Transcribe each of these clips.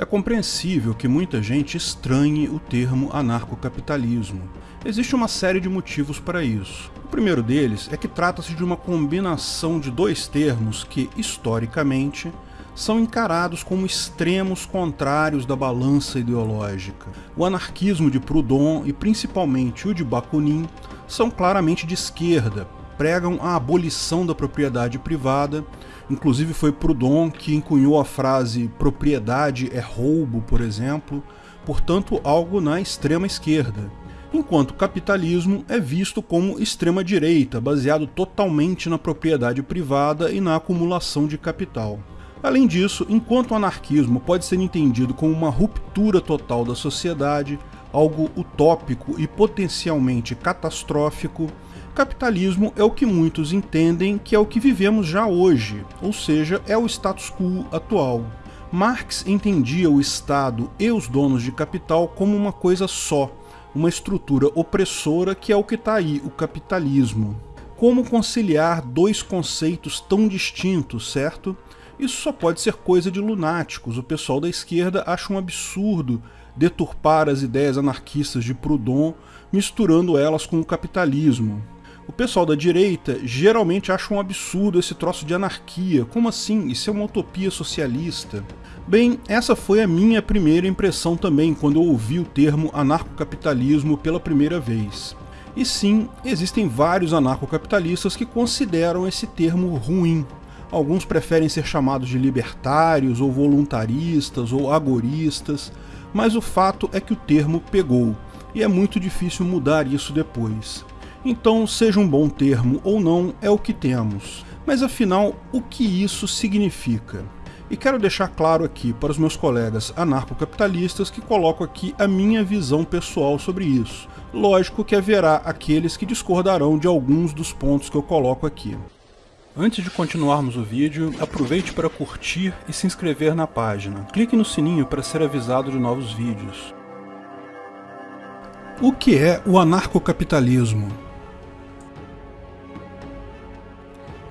É compreensível que muita gente estranhe o termo anarcocapitalismo. Existe uma série de motivos para isso. O primeiro deles é que trata-se de uma combinação de dois termos que, historicamente, são encarados como extremos contrários da balança ideológica. O anarquismo de Proudhon e principalmente o de Bakunin são claramente de esquerda, pregam a abolição da propriedade privada Inclusive foi Proudhon que encunhou a frase propriedade é roubo, por exemplo, portanto algo na extrema esquerda. Enquanto o capitalismo é visto como extrema direita, baseado totalmente na propriedade privada e na acumulação de capital. Além disso, enquanto o anarquismo pode ser entendido como uma ruptura total da sociedade, algo utópico e potencialmente catastrófico, capitalismo é o que muitos entendem que é o que vivemos já hoje, ou seja, é o status quo atual. Marx entendia o Estado e os donos de capital como uma coisa só, uma estrutura opressora que é o que está aí, o capitalismo. Como conciliar dois conceitos tão distintos, certo? Isso só pode ser coisa de lunáticos. O pessoal da esquerda acha um absurdo deturpar as ideias anarquistas de Proudhon, misturando elas com o capitalismo. O pessoal da direita geralmente acha um absurdo esse troço de anarquia. Como assim? Isso é uma utopia socialista? Bem, essa foi a minha primeira impressão também quando eu ouvi o termo anarcocapitalismo pela primeira vez. E sim, existem vários anarcocapitalistas que consideram esse termo ruim. Alguns preferem ser chamados de libertários, ou voluntaristas, ou agoristas, mas o fato é que o termo pegou, e é muito difícil mudar isso depois. Então, seja um bom termo ou não, é o que temos. Mas afinal, o que isso significa? E quero deixar claro aqui para os meus colegas anarcocapitalistas que coloco aqui a minha visão pessoal sobre isso. Lógico que haverá aqueles que discordarão de alguns dos pontos que eu coloco aqui. Antes de continuarmos o vídeo, aproveite para curtir e se inscrever na página. Clique no sininho para ser avisado de novos vídeos. O que é o anarcocapitalismo?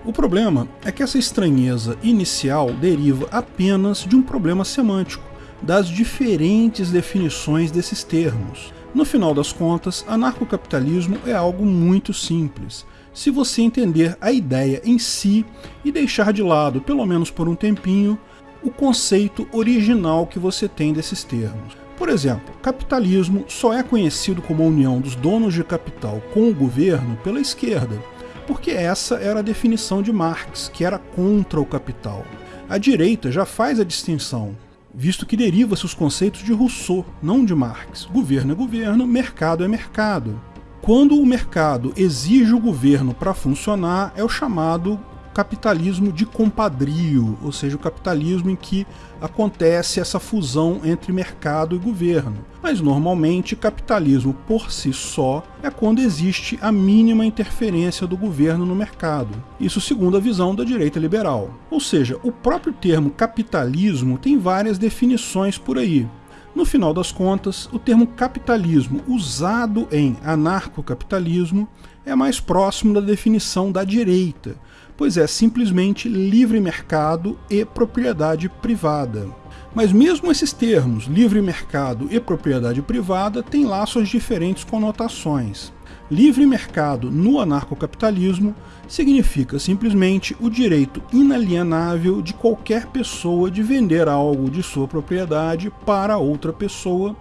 O problema é que essa estranheza inicial deriva apenas de um problema semântico, das diferentes definições desses termos. No final das contas, anarcocapitalismo é algo muito simples, se você entender a ideia em si e deixar de lado, pelo menos por um tempinho, o conceito original que você tem desses termos. Por exemplo, capitalismo só é conhecido como a união dos donos de capital com o governo pela esquerda, porque essa era a definição de Marx, que era contra o capital. A direita já faz a distinção, visto que deriva-se os conceitos de Rousseau, não de Marx. Governo é governo, mercado é mercado. Quando o mercado exige o governo para funcionar, é o chamado capitalismo de compadrio, ou seja, o capitalismo em que acontece essa fusão entre mercado e governo. Mas normalmente capitalismo por si só é quando existe a mínima interferência do governo no mercado. Isso segundo a visão da direita liberal. Ou seja, o próprio termo capitalismo tem várias definições por aí. No final das contas, o termo capitalismo usado em anarcocapitalismo é mais próximo da definição da direita, pois é simplesmente livre mercado e propriedade privada. Mas mesmo esses termos, livre mercado e propriedade privada, têm lá suas diferentes conotações. Livre mercado no anarcocapitalismo significa simplesmente o direito inalienável de qualquer pessoa de vender algo de sua propriedade para outra pessoa,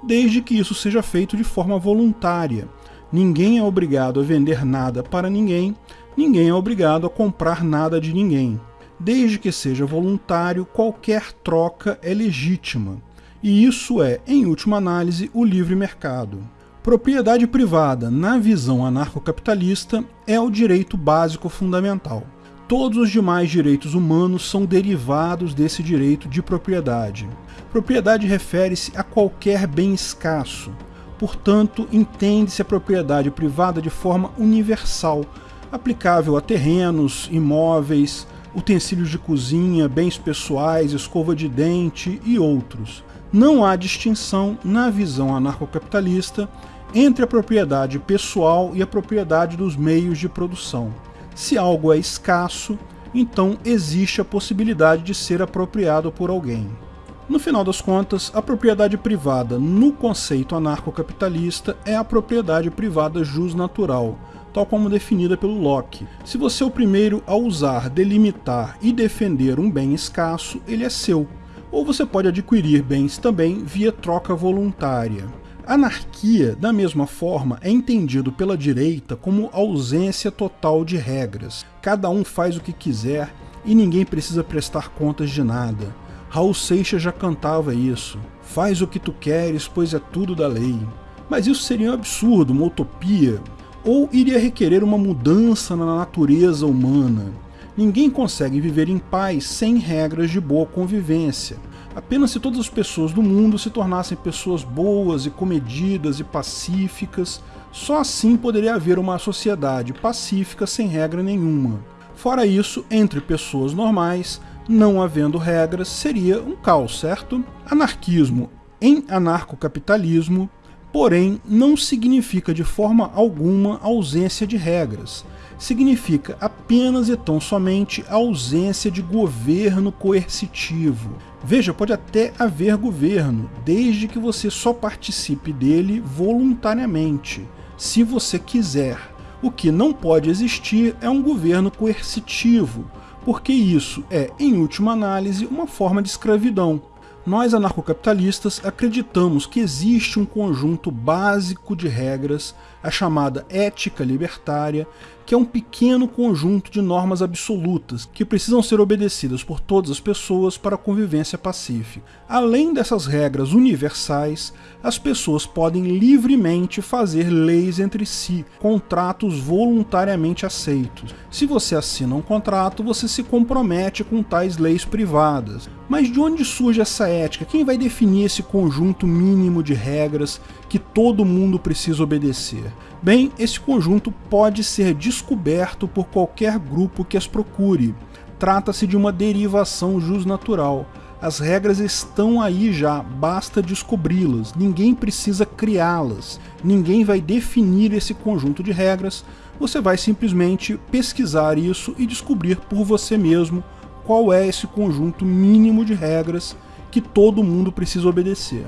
desde que isso seja feito de forma voluntária. Ninguém é obrigado a vender nada para ninguém, ninguém é obrigado a comprar nada de ninguém. Desde que seja voluntário, qualquer troca é legítima. E isso é, em última análise, o livre mercado. Propriedade privada, na visão anarcocapitalista, é o direito básico fundamental. Todos os demais direitos humanos são derivados desse direito de propriedade. Propriedade refere-se a qualquer bem escasso. Portanto, entende-se a propriedade privada de forma universal, aplicável a terrenos, imóveis, utensílios de cozinha, bens pessoais, escova de dente e outros. Não há distinção, na visão anarcocapitalista, entre a propriedade pessoal e a propriedade dos meios de produção. Se algo é escasso, então existe a possibilidade de ser apropriado por alguém. No final das contas, a propriedade privada no conceito anarcocapitalista é a propriedade privada jusnatural, tal como definida pelo Locke. Se você é o primeiro a usar, delimitar e defender um bem escasso, ele é seu. Ou você pode adquirir bens também via troca voluntária. Anarquia, da mesma forma, é entendido pela direita como ausência total de regras. Cada um faz o que quiser e ninguém precisa prestar contas de nada. Raul Seixas já cantava isso. Faz o que tu queres, pois é tudo da lei. Mas isso seria um absurdo, uma utopia, ou iria requerer uma mudança na natureza humana. Ninguém consegue viver em paz sem regras de boa convivência. Apenas se todas as pessoas do mundo se tornassem pessoas boas e comedidas e pacíficas, só assim poderia haver uma sociedade pacífica sem regra nenhuma. Fora isso, entre pessoas normais, não havendo regras, seria um caos, certo? Anarquismo em anarcocapitalismo, porém, não significa de forma alguma ausência de regras significa apenas e tão somente ausência de governo coercitivo. Veja, pode até haver governo, desde que você só participe dele voluntariamente, se você quiser. O que não pode existir é um governo coercitivo, porque isso é, em última análise, uma forma de escravidão. Nós anarcocapitalistas acreditamos que existe um conjunto básico de regras, a chamada ética libertária, que é um pequeno conjunto de normas absolutas que precisam ser obedecidas por todas as pessoas para a convivência pacífica. Além dessas regras universais, as pessoas podem livremente fazer leis entre si, contratos voluntariamente aceitos. Se você assina um contrato, você se compromete com tais leis privadas. Mas de onde surge essa ética? Quem vai definir esse conjunto mínimo de regras que todo mundo precisa obedecer? Bem, esse conjunto pode ser descoberto por qualquer grupo que as procure. Trata-se de uma derivação jusnatural. As regras estão aí já, basta descobri-las, ninguém precisa criá-las, ninguém vai definir esse conjunto de regras, você vai simplesmente pesquisar isso e descobrir por você mesmo qual é esse conjunto mínimo de regras que todo mundo precisa obedecer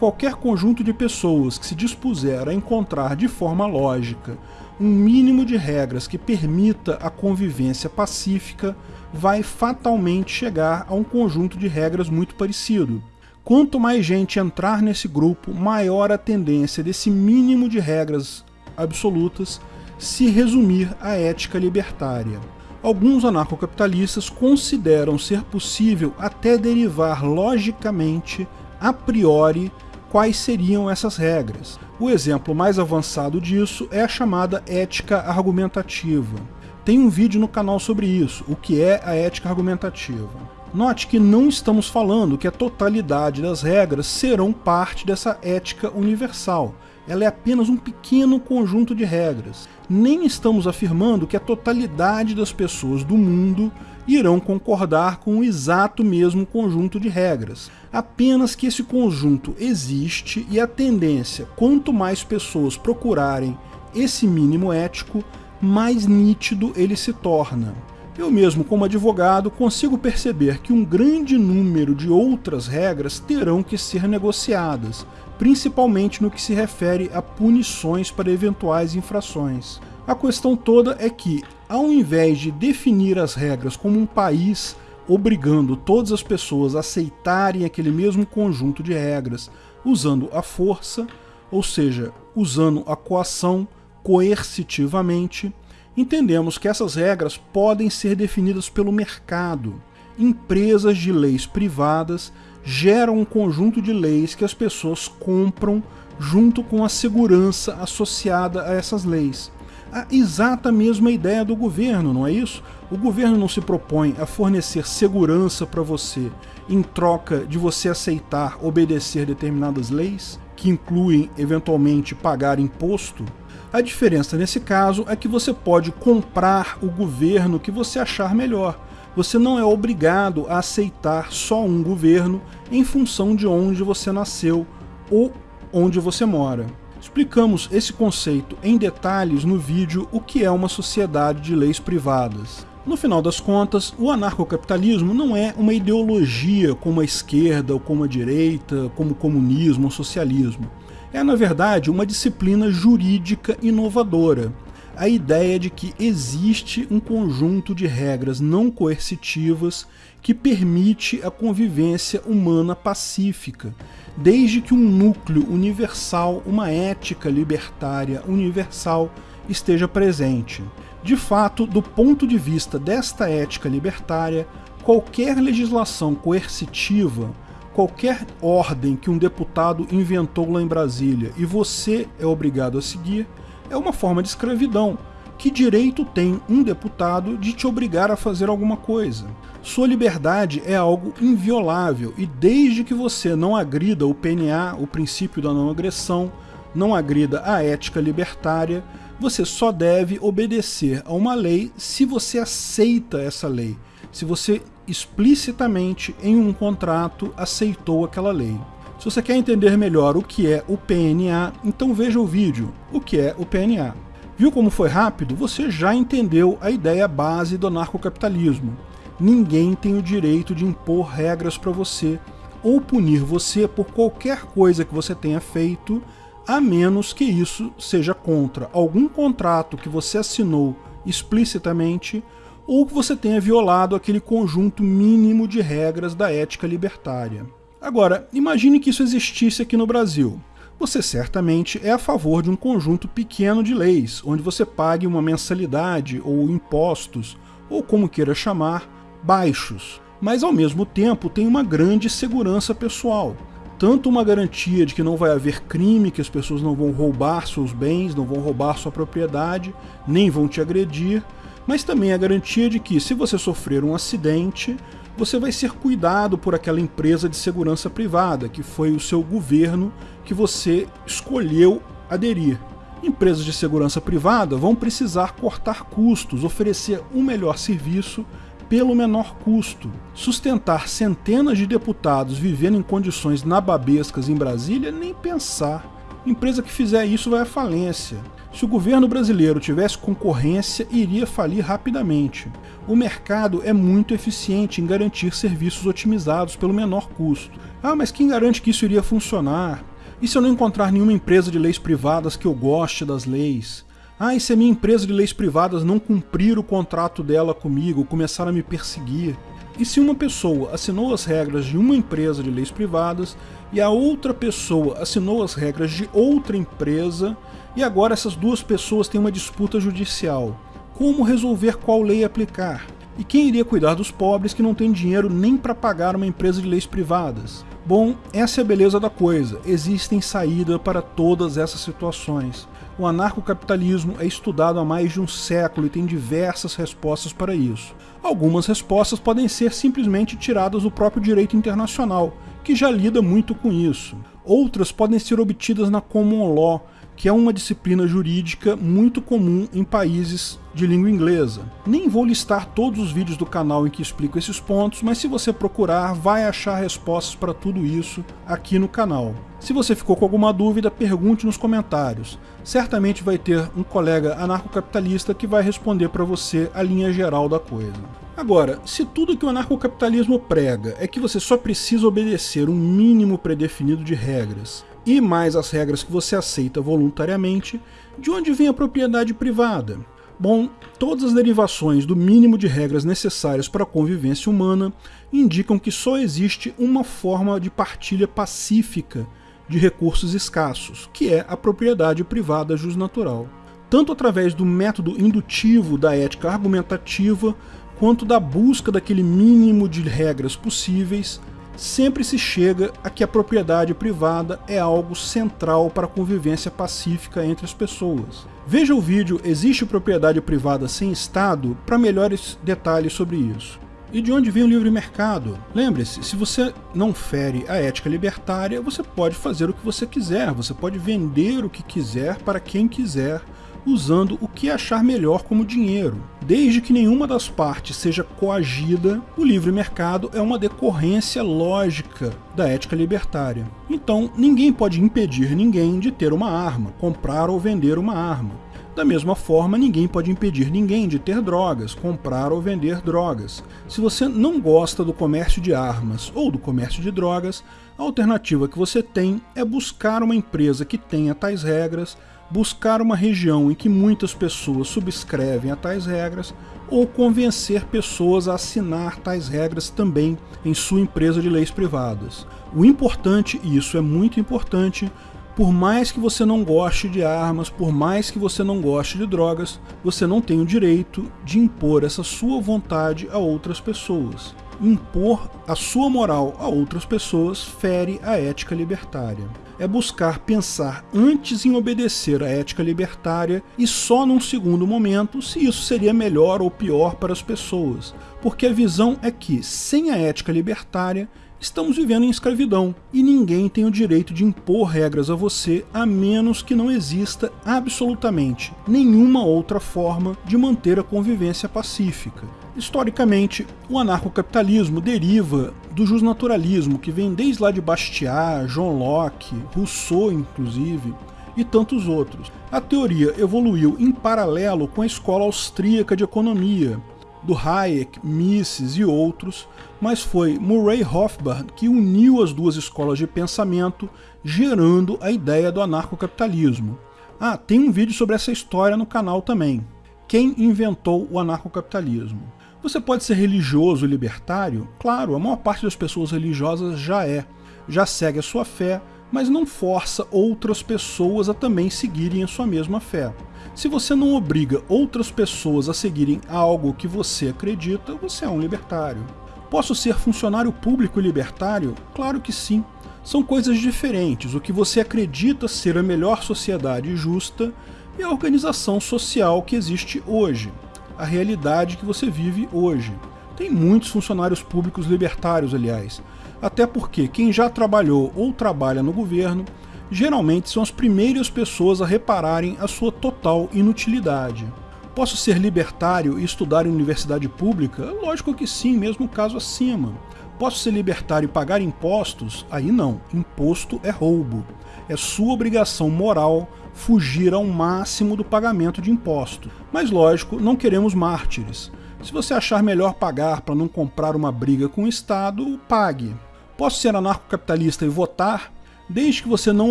qualquer conjunto de pessoas que se dispuser a encontrar de forma lógica um mínimo de regras que permita a convivência pacífica vai fatalmente chegar a um conjunto de regras muito parecido. Quanto mais gente entrar nesse grupo, maior a tendência desse mínimo de regras absolutas se resumir à ética libertária. Alguns anarcocapitalistas consideram ser possível até derivar logicamente, a priori, quais seriam essas regras. O exemplo mais avançado disso é a chamada ética argumentativa. Tem um vídeo no canal sobre isso, o que é a ética argumentativa. Note que não estamos falando que a totalidade das regras serão parte dessa ética universal. Ela é apenas um pequeno conjunto de regras. Nem estamos afirmando que a totalidade das pessoas do mundo irão concordar com o exato mesmo conjunto de regras. Apenas que esse conjunto existe e a tendência, quanto mais pessoas procurarem esse mínimo ético, mais nítido ele se torna. Eu mesmo, como advogado, consigo perceber que um grande número de outras regras terão que ser negociadas, principalmente no que se refere a punições para eventuais infrações. A questão toda é que, ao invés de definir as regras como um país obrigando todas as pessoas a aceitarem aquele mesmo conjunto de regras usando a força, ou seja, usando a coação coercitivamente, entendemos que essas regras podem ser definidas pelo mercado. Empresas de leis privadas geram um conjunto de leis que as pessoas compram junto com a segurança associada a essas leis a exata mesma ideia do governo, não é isso? O governo não se propõe a fornecer segurança para você em troca de você aceitar obedecer determinadas leis, que incluem eventualmente pagar imposto. A diferença nesse caso é que você pode comprar o governo que você achar melhor. Você não é obrigado a aceitar só um governo em função de onde você nasceu ou onde você mora. Explicamos esse conceito em detalhes no vídeo O que é uma sociedade de leis privadas. No final das contas, o anarcocapitalismo não é uma ideologia como a esquerda ou como a direita, como o comunismo ou socialismo. É, na verdade, uma disciplina jurídica inovadora. A ideia de que existe um conjunto de regras não coercitivas que permite a convivência humana pacífica, desde que um núcleo universal, uma ética libertária universal, esteja presente. De fato, do ponto de vista desta ética libertária, qualquer legislação coercitiva, qualquer ordem que um deputado inventou lá em Brasília e você é obrigado a seguir, é uma forma de escravidão. Que direito tem um deputado de te obrigar a fazer alguma coisa? Sua liberdade é algo inviolável e desde que você não agrida o PNA, o princípio da não agressão, não agrida a ética libertária, você só deve obedecer a uma lei se você aceita essa lei, se você explicitamente em um contrato aceitou aquela lei. Se você quer entender melhor o que é o PNA, então veja o vídeo O que é o PNA. Viu como foi rápido? Você já entendeu a ideia base do anarcocapitalismo. Ninguém tem o direito de impor regras para você ou punir você por qualquer coisa que você tenha feito a menos que isso seja contra algum contrato que você assinou explicitamente ou que você tenha violado aquele conjunto mínimo de regras da ética libertária. Agora, imagine que isso existisse aqui no Brasil. Você certamente é a favor de um conjunto pequeno de leis, onde você pague uma mensalidade ou impostos, ou como queira chamar, baixos, mas ao mesmo tempo tem uma grande segurança pessoal tanto uma garantia de que não vai haver crime, que as pessoas não vão roubar seus bens, não vão roubar sua propriedade, nem vão te agredir, mas também a garantia de que, se você sofrer um acidente, você vai ser cuidado por aquela empresa de segurança privada, que foi o seu governo que você escolheu aderir. Empresas de segurança privada vão precisar cortar custos, oferecer um melhor serviço pelo menor custo. Sustentar centenas de deputados vivendo em condições nababescas em Brasília, nem pensar. Empresa que fizer isso vai à falência. Se o governo brasileiro tivesse concorrência, iria falir rapidamente. O mercado é muito eficiente em garantir serviços otimizados pelo menor custo. Ah, mas quem garante que isso iria funcionar? E se eu não encontrar nenhuma empresa de leis privadas que eu goste das leis? Ah, e se a minha empresa de leis privadas não cumprir o contrato dela comigo, começar a me perseguir? E se uma pessoa assinou as regras de uma empresa de leis privadas e a outra pessoa assinou as regras de outra empresa e agora essas duas pessoas têm uma disputa judicial? Como resolver qual lei aplicar? E quem iria cuidar dos pobres que não têm dinheiro nem para pagar uma empresa de leis privadas? Bom, essa é a beleza da coisa. Existem saídas para todas essas situações. O anarcocapitalismo é estudado há mais de um século e tem diversas respostas para isso. Algumas respostas podem ser simplesmente tiradas do próprio direito internacional, que já lida muito com isso. Outras podem ser obtidas na common law, que é uma disciplina jurídica muito comum em países de língua inglesa. Nem vou listar todos os vídeos do canal em que explico esses pontos, mas se você procurar, vai achar respostas para tudo isso aqui no canal. Se você ficou com alguma dúvida, pergunte nos comentários. Certamente vai ter um colega anarcocapitalista que vai responder para você a linha geral da coisa. Agora, se tudo que o anarcocapitalismo prega é que você só precisa obedecer um mínimo predefinido de regras, e mais as regras que você aceita voluntariamente, de onde vem a propriedade privada? Bom, todas as derivações do mínimo de regras necessárias para a convivência humana indicam que só existe uma forma de partilha pacífica de recursos escassos, que é a propriedade privada jusnatural. Tanto através do método indutivo da ética argumentativa, quanto da busca daquele mínimo de regras possíveis, sempre se chega a que a propriedade privada é algo central para a convivência pacífica entre as pessoas. Veja o vídeo Existe propriedade privada sem Estado para melhores detalhes sobre isso. E de onde vem o livre mercado? Lembre-se, se você não fere a ética libertária, você pode fazer o que você quiser, você pode vender o que quiser para quem quiser, usando o que achar melhor como dinheiro. Desde que nenhuma das partes seja coagida, o livre mercado é uma decorrência lógica da ética libertária. Então, ninguém pode impedir ninguém de ter uma arma, comprar ou vender uma arma. Da mesma forma, ninguém pode impedir ninguém de ter drogas, comprar ou vender drogas. Se você não gosta do comércio de armas ou do comércio de drogas, a alternativa que você tem é buscar uma empresa que tenha tais regras, buscar uma região em que muitas pessoas subscrevem a tais regras ou convencer pessoas a assinar tais regras também em sua empresa de leis privadas. O importante, e isso é muito importante, por mais que você não goste de armas, por mais que você não goste de drogas, você não tem o direito de impor essa sua vontade a outras pessoas. Impor a sua moral a outras pessoas fere a ética libertária. É buscar pensar antes em obedecer à ética libertária e só num segundo momento se isso seria melhor ou pior para as pessoas, porque a visão é que, sem a ética libertária, estamos vivendo em escravidão e ninguém tem o direito de impor regras a você a menos que não exista absolutamente nenhuma outra forma de manter a convivência pacífica. Historicamente, o anarcocapitalismo deriva do justnaturalismo, que vem desde lá de Bastiat, John Locke, Rousseau inclusive, e tantos outros. A teoria evoluiu em paralelo com a escola austríaca de economia, do Hayek, Mises e outros, mas foi Murray Rothbard que uniu as duas escolas de pensamento, gerando a ideia do anarcocapitalismo. Ah, tem um vídeo sobre essa história no canal também. Quem inventou o anarcocapitalismo? Você pode ser religioso libertário? Claro, a maior parte das pessoas religiosas já é, já segue a sua fé, mas não força outras pessoas a também seguirem a sua mesma fé. Se você não obriga outras pessoas a seguirem algo que você acredita, você é um libertário. Posso ser funcionário público libertário? Claro que sim. São coisas diferentes. O que você acredita ser a melhor sociedade justa e a organização social que existe hoje, a realidade que você vive hoje. Tem muitos funcionários públicos libertários, aliás, até porque quem já trabalhou ou trabalha no governo geralmente são as primeiras pessoas a repararem a sua total inutilidade. Posso ser libertário e estudar em universidade pública? Lógico que sim, mesmo caso acima. Posso ser libertário e pagar impostos? Aí não, imposto é roubo. É sua obrigação moral fugir ao máximo do pagamento de impostos. Mas lógico, não queremos mártires. Se você achar melhor pagar para não comprar uma briga com o Estado, pague. Posso ser anarcocapitalista e votar? Desde que você não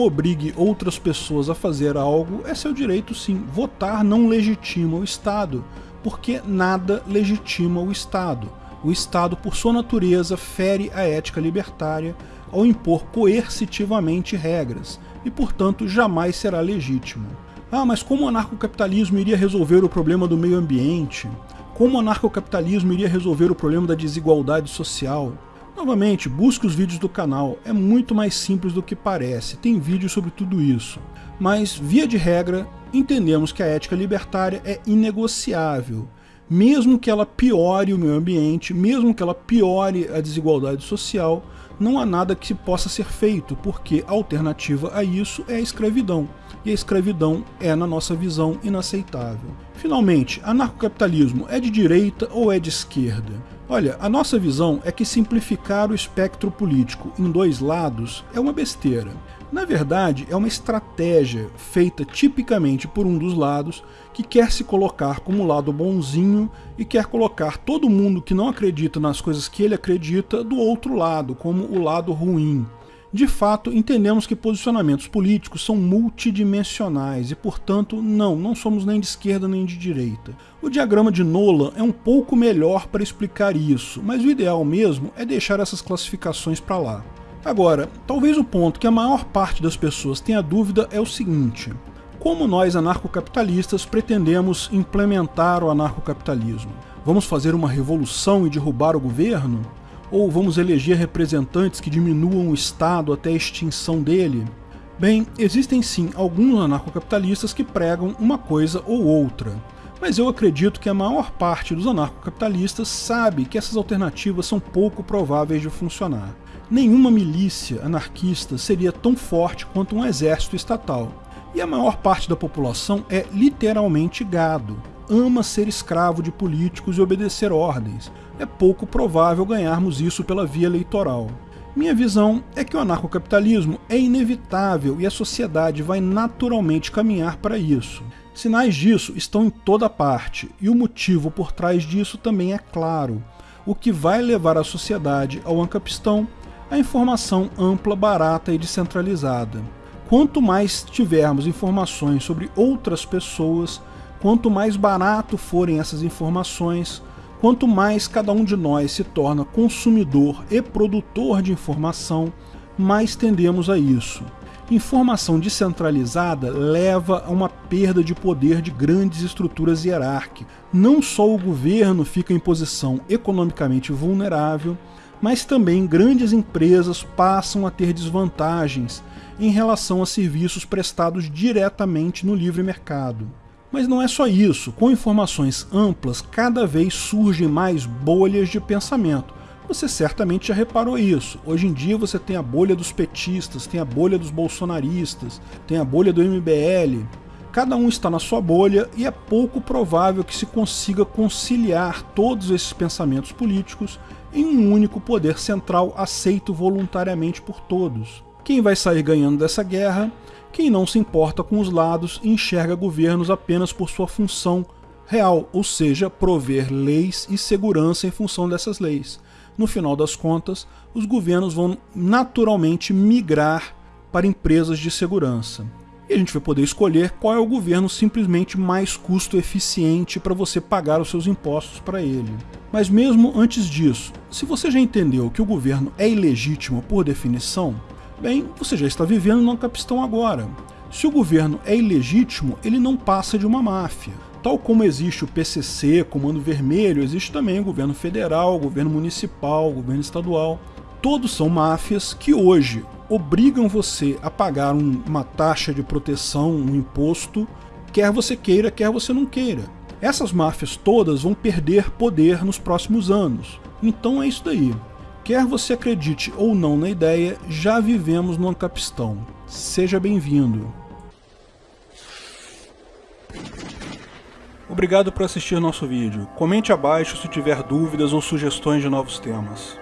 obrigue outras pessoas a fazer algo, é seu direito sim. Votar não legitima o Estado, porque nada legitima o Estado. O Estado, por sua natureza, fere a ética libertária ao impor coercitivamente regras, e portanto jamais será legítimo. Ah, mas como o anarcocapitalismo iria resolver o problema do meio ambiente? Como o anarcocapitalismo iria resolver o problema da desigualdade social? Novamente, busque os vídeos do canal, é muito mais simples do que parece, tem vídeo sobre tudo isso. Mas, via de regra, entendemos que a ética libertária é inegociável, mesmo que ela piore o meio ambiente, mesmo que ela piore a desigualdade social, não há nada que possa ser feito, porque a alternativa a isso é a escravidão. E a escravidão é, na nossa visão, inaceitável. Finalmente, anarcocapitalismo é de direita ou é de esquerda? Olha, a nossa visão é que simplificar o espectro político em dois lados é uma besteira. Na verdade, é uma estratégia feita tipicamente por um dos lados que quer se colocar como lado bonzinho e quer colocar todo mundo que não acredita nas coisas que ele acredita do outro lado, como o lado ruim. De fato, entendemos que posicionamentos políticos são multidimensionais e, portanto, não, não somos nem de esquerda nem de direita. O diagrama de Nolan é um pouco melhor para explicar isso, mas o ideal mesmo é deixar essas classificações para lá. Agora, talvez o ponto que a maior parte das pessoas tenha dúvida é o seguinte: como nós anarcocapitalistas pretendemos implementar o anarcocapitalismo? Vamos fazer uma revolução e derrubar o governo? Ou vamos eleger representantes que diminuam o Estado até a extinção dele? Bem, existem sim alguns anarcocapitalistas que pregam uma coisa ou outra, mas eu acredito que a maior parte dos anarcocapitalistas sabe que essas alternativas são pouco prováveis de funcionar. Nenhuma milícia anarquista seria tão forte quanto um exército estatal. E a maior parte da população é literalmente gado. Ama ser escravo de políticos e obedecer ordens. É pouco provável ganharmos isso pela via eleitoral. Minha visão é que o anarcocapitalismo é inevitável e a sociedade vai naturalmente caminhar para isso. Sinais disso estão em toda parte, e o motivo por trás disso também é claro. O que vai levar a sociedade ao ancapistão a informação ampla, barata e descentralizada. Quanto mais tivermos informações sobre outras pessoas, quanto mais barato forem essas informações, quanto mais cada um de nós se torna consumidor e produtor de informação, mais tendemos a isso. Informação descentralizada leva a uma perda de poder de grandes estruturas hierárquicas. Não só o governo fica em posição economicamente vulnerável, mas também grandes empresas passam a ter desvantagens em relação a serviços prestados diretamente no livre mercado. Mas não é só isso, com informações amplas, cada vez surgem mais bolhas de pensamento. Você certamente já reparou isso. Hoje em dia você tem a bolha dos petistas, tem a bolha dos bolsonaristas, tem a bolha do MBL. Cada um está na sua bolha e é pouco provável que se consiga conciliar todos esses pensamentos políticos em um único poder central aceito voluntariamente por todos. Quem vai sair ganhando dessa guerra? Quem não se importa com os lados e enxerga governos apenas por sua função real, ou seja, prover leis e segurança em função dessas leis. No final das contas, os governos vão naturalmente migrar para empresas de segurança. E a gente vai poder escolher qual é o governo simplesmente mais custo eficiente para você pagar os seus impostos para ele. Mas mesmo antes disso, se você já entendeu que o governo é ilegítimo por definição, bem, você já está vivendo no capistão agora. Se o governo é ilegítimo, ele não passa de uma máfia. Tal como existe o PCC, Comando Vermelho, existe também o governo federal, o governo municipal, o governo estadual. Todos são máfias que hoje obrigam você a pagar um, uma taxa de proteção, um imposto, quer você queira, quer você não queira. Essas máfias todas vão perder poder nos próximos anos. Então é isso daí. Quer você acredite ou não na ideia, já vivemos no Ancapistão. Seja bem-vindo. Obrigado por assistir nosso vídeo. Comente abaixo se tiver dúvidas ou sugestões de novos temas.